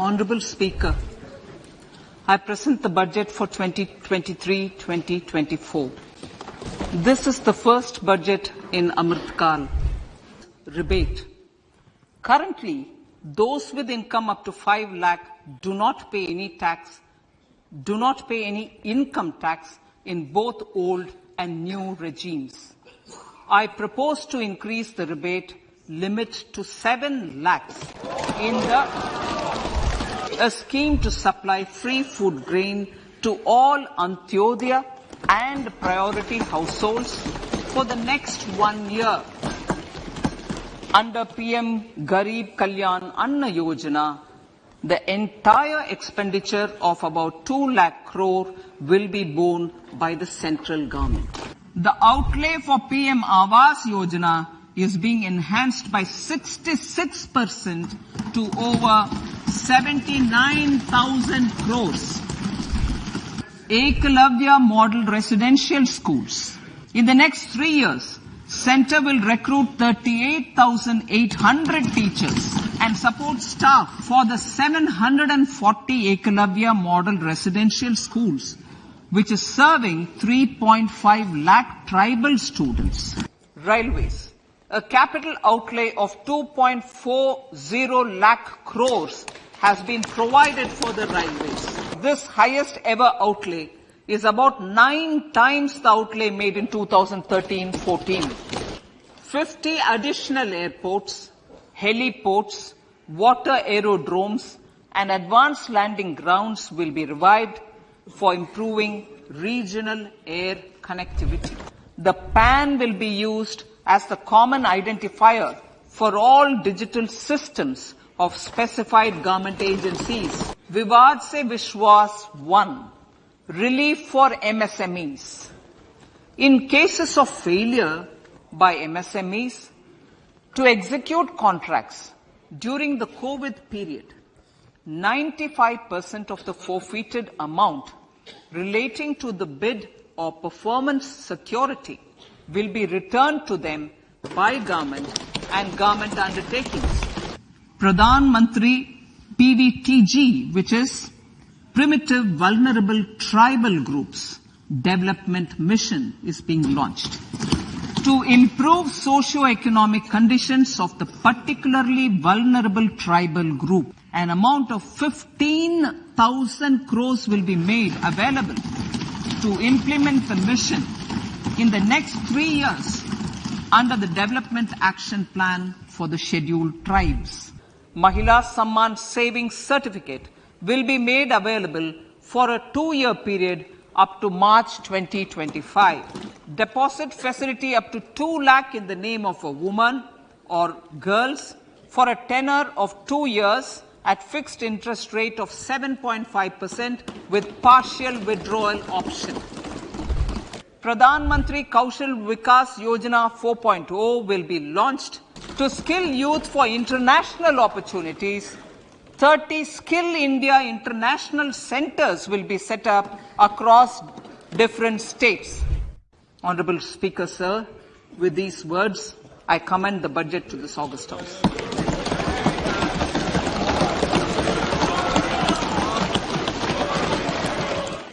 Honorable Speaker, I present the budget for 2023-2024. This is the first budget in Amritkal. Rebate. Currently, those with income up to 5 lakh do not pay any tax, do not pay any income tax in both old and new regimes. I propose to increase the rebate limit to 7 lakhs in the a scheme to supply free food grain to all Antyodaya and priority households for the next one year. Under PM Garib Kalyan Anna Yojana, the entire expenditure of about 2 lakh crore will be borne by the central government. The outlay for PM Awas Yojana is being enhanced by 66% to over 79,000 crores. Ekalavya Model Residential Schools. In the next three years, Center will recruit 38,800 teachers and support staff for the 740 Ekalavya Model Residential Schools, which is serving 3.5 lakh tribal students. Railways. A capital outlay of 2.40 lakh crores has been provided for the railways. This highest ever outlay is about nine times the outlay made in 2013-14. 50 additional airports, heliports, water aerodromes and advanced landing grounds will be revived for improving regional air connectivity. The PAN will be used as the common identifier for all digital systems of specified government agencies. Vivad se Vishwas 1. Relief for MSMEs. In cases of failure by MSMEs to execute contracts during the COVID period, 95% of the forfeited amount relating to the bid or performance security will be returned to them by government and government undertakings. Pradhan Mantri PVTG, which is Primitive Vulnerable Tribal Groups Development Mission is being launched. To improve socio-economic conditions of the particularly vulnerable tribal group, an amount of 15,000 crores will be made available to implement the mission in the next three years under the Development Action Plan for the Scheduled Tribes. Mahila Samman Savings Certificate will be made available for a two-year period up to March 2025. Deposit facility up to 2 lakh in the name of a woman or girls for a tenor of two years at fixed interest rate of 7.5% with partial withdrawal option. Pradhan Mantri Kaushal Vikas Yojana 4.0 will be launched to skill youth for international opportunities. 30 Skill India International Centers will be set up across different states. Honorable Speaker, sir, with these words, I commend the budget to this August House.